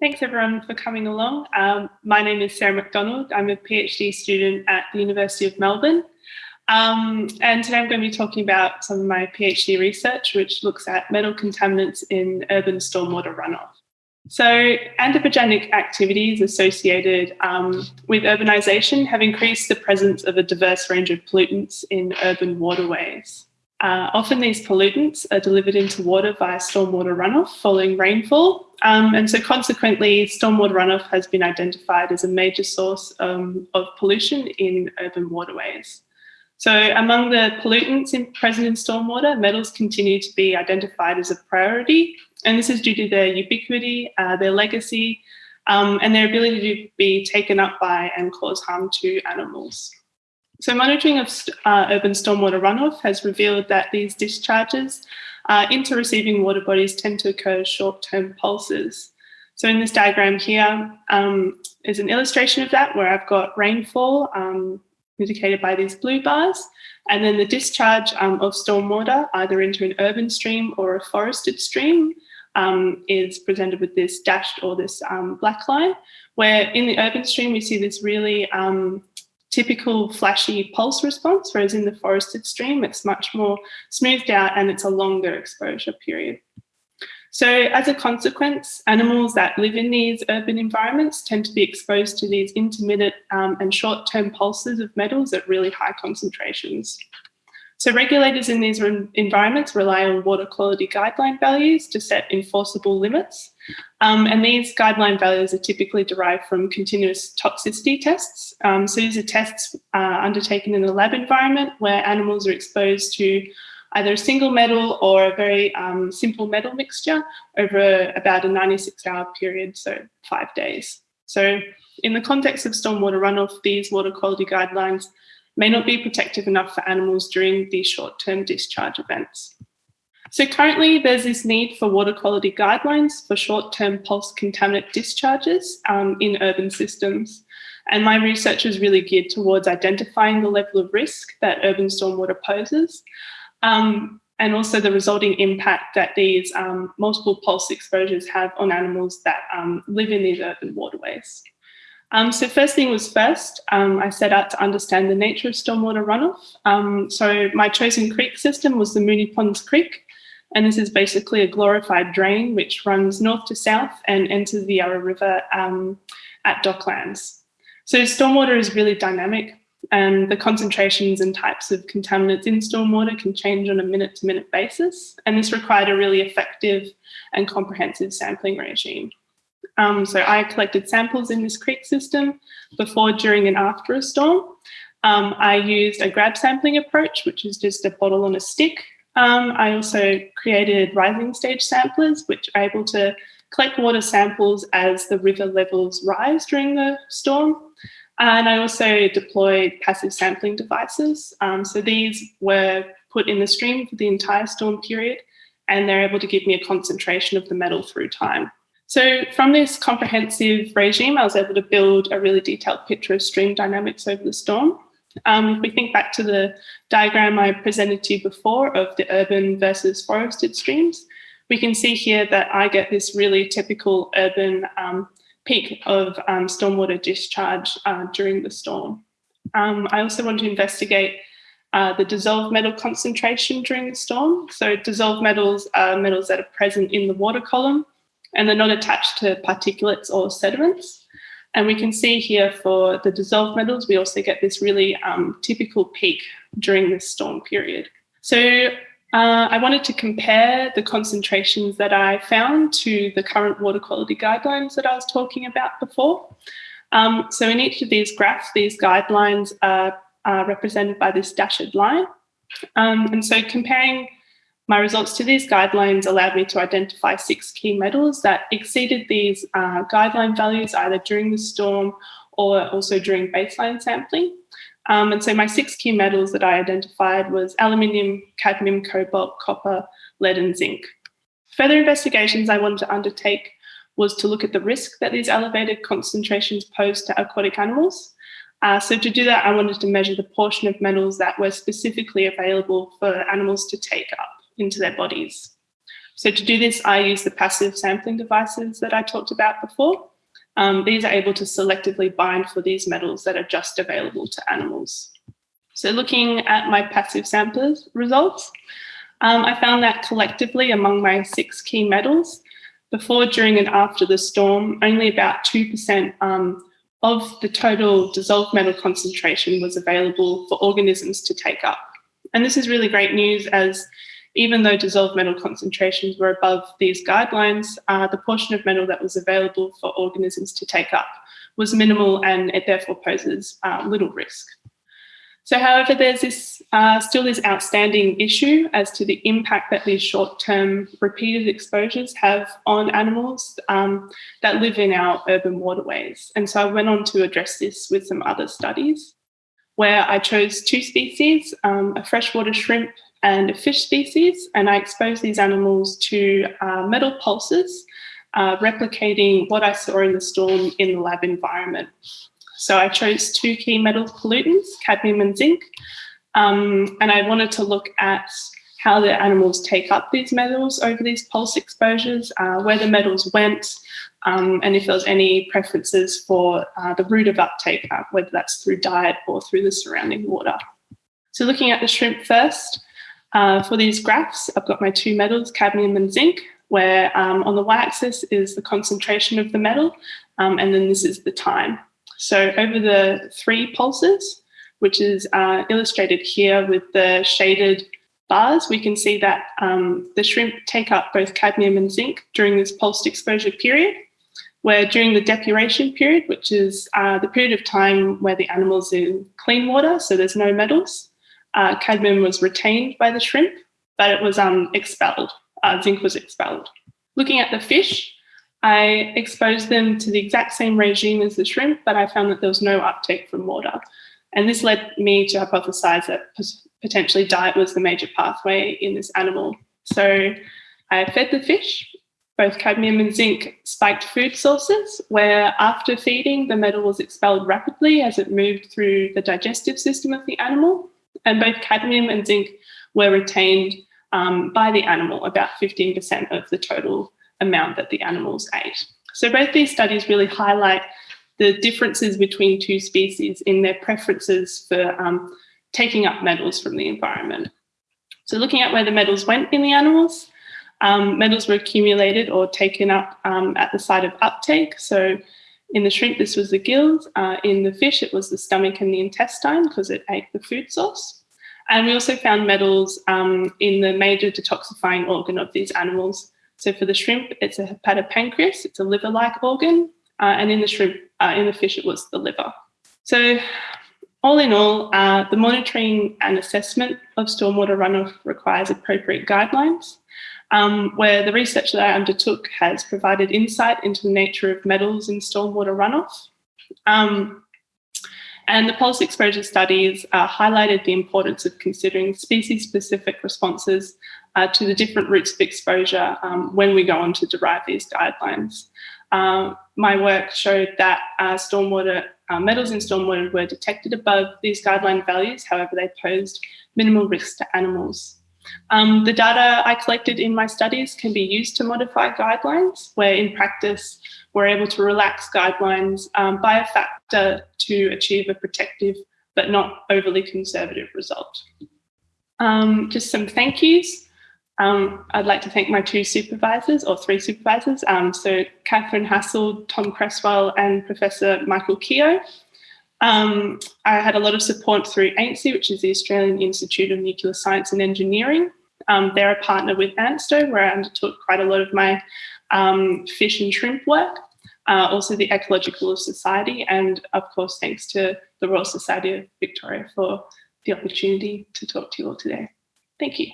Thanks everyone for coming along. Um, my name is Sarah McDonald. I'm a PhD student at the University of Melbourne. Um, and today I'm going to be talking about some of my PhD research, which looks at metal contaminants in urban stormwater runoff. So anthropogenic activities associated um, with urbanisation have increased the presence of a diverse range of pollutants in urban waterways. Uh, often these pollutants are delivered into water via stormwater runoff following rainfall. Um, and so consequently, stormwater runoff has been identified as a major source um, of pollution in urban waterways. So among the pollutants in, present in stormwater, metals continue to be identified as a priority. And this is due to their ubiquity, uh, their legacy, um, and their ability to be taken up by and cause harm to animals. So monitoring of uh, urban stormwater runoff has revealed that these discharges uh, into receiving water bodies tend to occur short-term pulses. So in this diagram here um, is an illustration of that where I've got rainfall um, indicated by these blue bars, and then the discharge um, of stormwater either into an urban stream or a forested stream um, is presented with this dashed or this um, black line, where in the urban stream we see this really um, typical flashy pulse response, whereas in the forested stream, it's much more smoothed out and it's a longer exposure period. So as a consequence, animals that live in these urban environments tend to be exposed to these intermittent um, and short-term pulses of metals at really high concentrations. So regulators in these environments rely on water quality guideline values to set enforceable limits. Um, and these guideline values are typically derived from continuous toxicity tests. Um, so these are tests uh, undertaken in a lab environment where animals are exposed to either a single metal or a very um, simple metal mixture over about a 96 hour period, so five days. So in the context of stormwater runoff, these water quality guidelines may not be protective enough for animals during these short-term discharge events. So currently there's this need for water quality guidelines for short-term pulse contaminant discharges um, in urban systems. And my research is really geared towards identifying the level of risk that urban stormwater poses um, and also the resulting impact that these um, multiple pulse exposures have on animals that um, live in these urban waterways. Um, so first thing was first, um, I set out to understand the nature of stormwater runoff. Um, so my chosen creek system was the Moonee Ponds Creek, and this is basically a glorified drain which runs north to south and enters the Yarra River um, at Docklands. So stormwater is really dynamic and the concentrations and types of contaminants in stormwater can change on a minute to minute basis. And this required a really effective and comprehensive sampling regime. Um, so I collected samples in this creek system before, during and after a storm. Um, I used a grab sampling approach, which is just a bottle on a stick. Um, I also created rising stage samplers, which are able to collect water samples as the river levels rise during the storm. And I also deployed passive sampling devices. Um, so these were put in the stream for the entire storm period, and they're able to give me a concentration of the metal through time. So from this comprehensive regime, I was able to build a really detailed picture of stream dynamics over the storm. Um, if we think back to the diagram I presented to you before of the urban versus forested streams, we can see here that I get this really typical urban um, peak of um, stormwater discharge uh, during the storm. Um, I also want to investigate uh, the dissolved metal concentration during the storm. So dissolved metals are metals that are present in the water column and they're not attached to particulates or sediments. And we can see here for the dissolved metals, we also get this really um, typical peak during this storm period. So uh, I wanted to compare the concentrations that I found to the current water quality guidelines that I was talking about before. Um, so in each of these graphs, these guidelines are, are represented by this dashed line. Um, and so comparing my results to these guidelines allowed me to identify six key metals that exceeded these uh, guideline values either during the storm or also during baseline sampling. Um, and so my six key metals that I identified was aluminium, cadmium, cobalt, copper, lead and zinc. Further investigations I wanted to undertake was to look at the risk that these elevated concentrations pose to aquatic animals. Uh, so to do that, I wanted to measure the portion of metals that were specifically available for animals to take up into their bodies. So to do this, I use the passive sampling devices that I talked about before. Um, these are able to selectively bind for these metals that are just available to animals. So looking at my passive samplers results, um, I found that collectively among my six key metals, before, during and after the storm, only about 2% um, of the total dissolved metal concentration was available for organisms to take up. And this is really great news as even though dissolved metal concentrations were above these guidelines, uh, the portion of metal that was available for organisms to take up was minimal and it therefore poses uh, little risk. So however, there's this uh, still this outstanding issue as to the impact that these short-term repeated exposures have on animals um, that live in our urban waterways. And so I went on to address this with some other studies where I chose two species, um, a freshwater shrimp and a fish species, and I exposed these animals to uh, metal pulses, uh, replicating what I saw in the storm in the lab environment. So I chose two key metal pollutants, cadmium and zinc, um, and I wanted to look at how the animals take up these metals over these pulse exposures, uh, where the metals went, um, and if there was any preferences for uh, the route of uptake, uh, whether that's through diet or through the surrounding water. So looking at the shrimp first, uh, for these graphs, I've got my two metals, cadmium and zinc, where um, on the y-axis is the concentration of the metal, um, and then this is the time. So over the three pulses, which is uh, illustrated here with the shaded bars, we can see that um, the shrimp take up both cadmium and zinc during this pulsed exposure period, where during the depuration period, which is uh, the period of time where the animal's in clean water, so there's no metals, uh, cadmium was retained by the shrimp, but it was um, expelled, uh, zinc was expelled. Looking at the fish, I exposed them to the exact same regime as the shrimp, but I found that there was no uptake from water. And this led me to hypothesize that potentially diet was the major pathway in this animal. So I fed the fish, both cadmium and zinc spiked food sources, where after feeding, the metal was expelled rapidly as it moved through the digestive system of the animal. And both cadmium and zinc were retained um, by the animal, about 15% of the total amount that the animals ate. So both these studies really highlight the differences between two species in their preferences for um, taking up metals from the environment. So looking at where the metals went in the animals, um, metals were accumulated or taken up um, at the site of uptake. So in the shrimp, this was the gills. Uh, in the fish, it was the stomach and the intestine because it ate the food source. And we also found metals um, in the major detoxifying organ of these animals, so for the shrimp, it's a hepatopancreas, it's a liver-like organ, uh, and in the shrimp, uh, in the fish, it was the liver. So all in all, uh, the monitoring and assessment of stormwater runoff requires appropriate guidelines, um, where the research that I undertook has provided insight into the nature of metals in stormwater runoff. Um, and the pulse exposure studies uh, highlighted the importance of considering species-specific responses uh, to the different routes of exposure um, when we go on to derive these guidelines. Um, my work showed that uh, stormwater uh, metals in stormwater were detected above these guideline values, however, they posed minimal risks to animals. Um, the data I collected in my studies can be used to modify guidelines, where in practice we're able to relax guidelines um, by a factor to achieve a protective but not overly conservative result. Um, just some thank yous. Um, I'd like to thank my two supervisors, or three supervisors, um, so Kathryn Hassell, Tom Cresswell, and Professor Michael Keough. Um, I had a lot of support through AINSE, which is the Australian Institute of Nuclear Science and Engineering. Um, they're a partner with ANSTO, where I undertook quite a lot of my um, fish and shrimp work. Uh, also the Ecological Society, and of course, thanks to the Royal Society of Victoria for the opportunity to talk to you all today. Thank you.